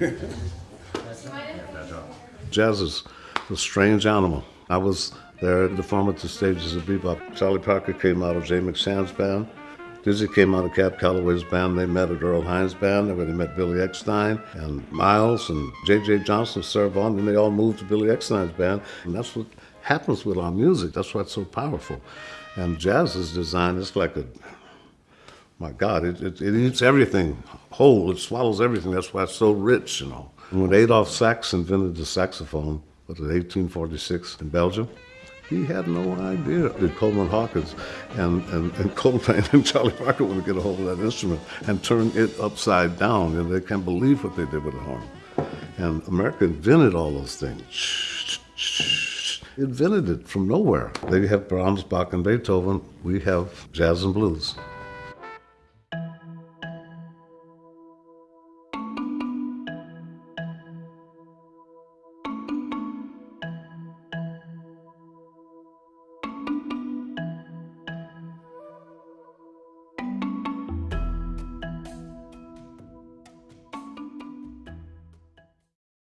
Jazz is a strange animal. I was there at the formative stages of bebop. Charlie Parker came out of Jay McShann's band. Dizzy came out of Cab Calloway's band. They met at Earl Hines' band, where they met Billy Eckstine and Miles and J.J. Johnson served on, and they all moved to Billy Eckstine's band. And that's what happens with our music. That's why it's so powerful. And jazz is designed, it's like a, my God, it, it, it eats everything whole. It swallows everything. That's why it's so rich, you know. And when Adolphe Sax invented the saxophone, was it 1846 in Belgium? He had no idea that Coleman Hawkins and, and, and Coltrane and Charlie Parker would get a hold of that instrument and turn it upside down. And they can't believe what they did with the horn. And America invented all those things. Invented it from nowhere. They have Brahms, Bach, and Beethoven. We have jazz and blues.